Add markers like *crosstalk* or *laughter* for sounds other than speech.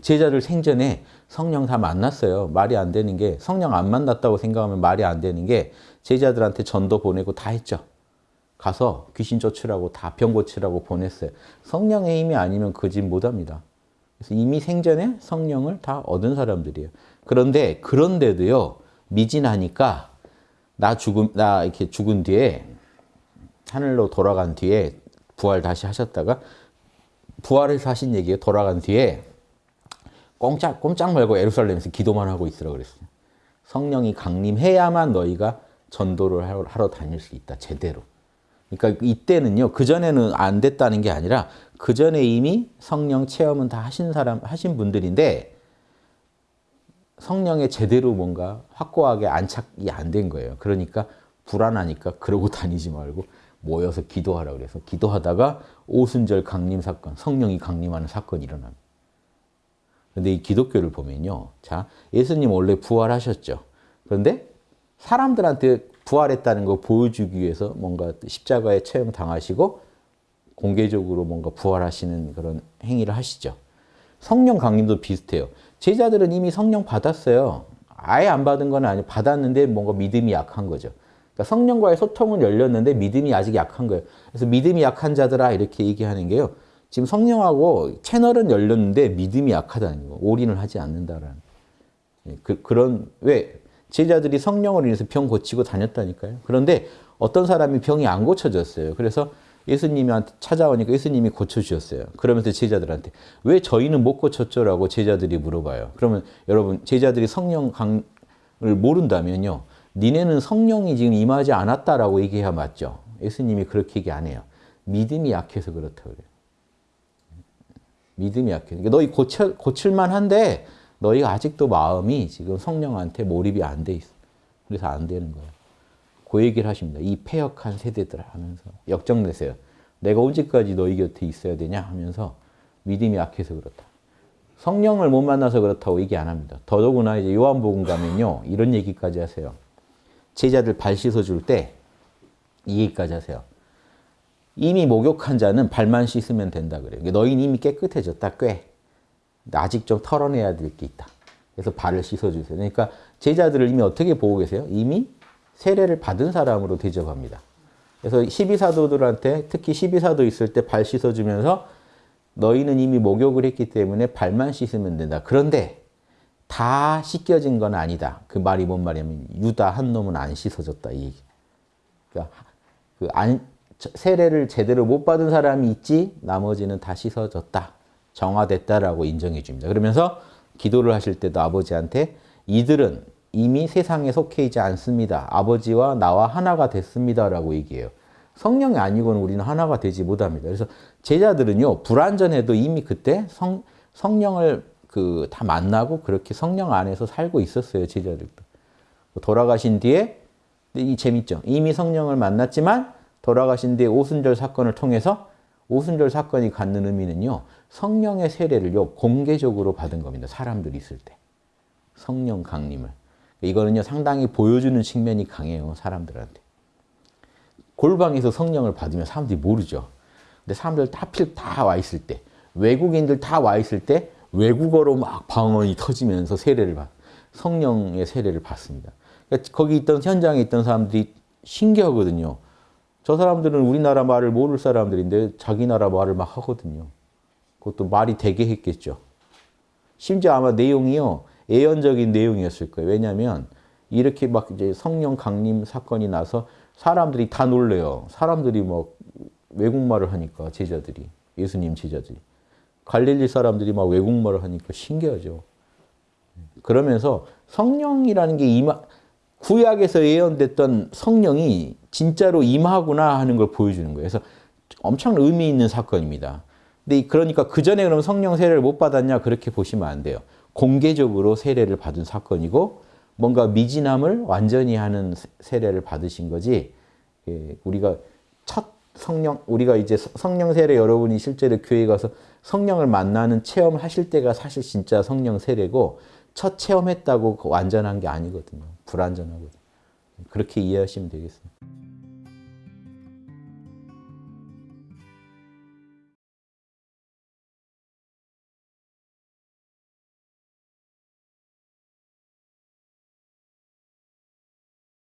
제자들 생전에 성령 다 만났어요. 말이 안 되는 게 성령 안 만났다고 생각하면 말이 안 되는 게 제자들한테 전도 보내고 다 했죠. 가서 귀신 쫓으라고 다 병 고치라고 보냈어요. 성령의 힘이 아니면 그 집 못합니다. 그래서 이미 생전에 성령을 다 얻은 사람들이에요. 그런데 그런데도요 미진하니까 나 죽음 나 이렇게 죽은 뒤에 하늘로 돌아간 뒤에 부활 다시 하셨다가 부활해서 하신 얘기예요. 돌아간 뒤에 꼼짝 꼼짝 말고 예루살렘에서 기도만 하고 있으라 그랬어요. 성령이 강림해야만 너희가 전도를 하러, 하러 다닐 수 있다. 제대로. 그러니까 이때는요. 그 전에는 안 됐다는 게 아니라 그 전에 이미 성령 체험은 다 하신 사람 하신 분들인데 성령에 제대로 뭔가 확고하게 안착이 안 된 거예요. 그러니까 불안하니까 그러고 *laughs* 다니지 말고 모여서 기도하라 그래서 기도하다가 오순절 강림 사건, 성령이 강림하는 사건이 일어납니다. 근데 이 기독교를 보면요. 자, 예수님 원래 부활하셨죠. 그런데 사람들한테 부활했다는 거 보여주기 위해서 뭔가 십자가에 체험 당하시고 공개적으로 뭔가 부활하시는 그런 행위를 하시죠. 성령 강림도 비슷해요. 제자들은 이미 성령 받았어요. 아예 안 받은 건 아니에요. 받았는데 뭔가 믿음이 약한 거죠. 그러니까 성령과의 소통은 열렸는데 믿음이 아직 약한 거예요. 그래서 믿음이 약한 자들아 이렇게 얘기하는 게요. 지금 성령하고 채널은 열렸는데 믿음이 약하다는 거. 올인을 하지 않는다라는. 그, 그런 왜 제자들이 성령으로 인해서 병 고치고 다녔다니까요. 그런데 어떤 사람이 병이 안 고쳐졌어요. 그래서 예수님한테 찾아오니까 예수님이 고쳐주셨어요. 그러면서 제자들한테 왜 저희는 못 고쳤죠 라고 제자들이 물어봐요. 그러면 여러분 제자들이 성령 강을 모른다면요. 니네는 성령이 지금 임하지 않았다라고 얘기해야 맞죠. 예수님이 그렇게 얘기 안 해요. 믿음이 약해서 그렇다고 그래요. 믿음이 약해. 그러니까 너희 고쳐, 고칠만 한데 너희가 아직도 마음이 지금 성령한테 몰입이 안 돼 있어. 그래서 안 되는 거예요. 그 얘기를 하십니다. 이 폐역한 세대들 하면서 역정내세요. 내가 언제까지 너희 곁에 있어야 되냐 하면서 믿음이 약해서 그렇다. 성령을 못 만나서 그렇다고 얘기 안 합니다. 더더구나 이제 요한복음 가면요. 이런 얘기까지 하세요. 제자들 발 씻어줄 때 이 얘기까지 하세요. 이미 목욕한 자는 발만 씻으면 된다 그래요. 너희는 이미 깨끗해졌다, 꽤. 아직 좀 털어내야 될 게 있다. 그래서 발을 씻어주세요. 그러니까 제자들을 이미 어떻게 보고 계세요? 이미 세례를 받은 사람으로 대접합니다. 그래서 12사도들한테 특히 12사도 있을 때 발 씻어주면서 너희는 이미 목욕을 했기 때문에 발만 씻으면 된다. 그런데 다 씻겨진 건 아니다. 그 말이 뭔 말이냐면 유다 한 놈은 안 씻어졌다. 이 얘기. 그러니까 그 안, 세례를 제대로 못 받은 사람이 있지 나머지는 다 씻어졌다. 정화됐다라고 인정해 줍니다. 그러면서 기도를 하실 때도 아버지한테 이들은 이미 세상에 속해 있지 않습니다. 아버지와 나와 하나가 됐습니다라고 얘기해요. 성령이 아니고는 우리는 하나가 되지 못합니다. 그래서 제자들은요 불완전해도 이미 그때 성, 성령을 그 다 만나고 그렇게 성령 안에서 살고 있었어요 제자들도. 돌아가신 뒤에 이 재밌죠. 이미 성령을 만났지만 돌아가신 뒤에 오순절 사건을 통해서 오순절 사건이 갖는 의미는요. 성령의 세례를요. 공개적으로 받은 겁니다. 사람들이 있을 때. 성령 강림을. 이거는요. 상당히 보여주는 측면이 강해요. 사람들한테. 골방에서 성령을 받으면 사람들이 모르죠. 근데 사람들 하필 다 와 있을 때 외국인들 다 와 있을 때 외국어로 막 방언이 터지면서 세례를 받 성령의 세례를 받습니다. 그러니까 거기 있던 현장에 있던 사람들이 신기하거든요. 저 사람들은 우리나라 말을 모를 사람들인데 자기 나라 말을 막 하거든요. 그것도 말이 되게 했겠죠. 심지어 아마 내용이요. 예언적인 내용이었을 거예요. 왜냐하면 이렇게 막 이제 성령 강림 사건이 나서 사람들이 다 놀래요. 사람들이 막 외국말을 하니까 제자들이 예수님 제자들이 갈릴리 사람들이 막 외국말을 하니까 신기하죠. 그러면서 성령이라는 게 임하, 구약에서 예언됐던 성령이 진짜로 임하구나 하는 걸 보여주는 거예요. 그래서 엄청 의미 있는 사건입니다. 근데 그러니까 그 전에 그럼 성령 세례를 못 받았냐 그렇게 보시면 안 돼요. 공개적으로 세례를 받은 사건이고 뭔가 미진함을 완전히 하는 세례를 받으신 거지. 예, 우리가 첫 성령 우리가 이제 성령 세례 여러분이 실제로 교회 가서 성령을 만나는 체험을 하실 때가 사실 진짜 성령 세례고 첫 체험했다고 완전한 게 아니거든요. 불완전하거든요. 그렇게 이해하시면 되겠습니다.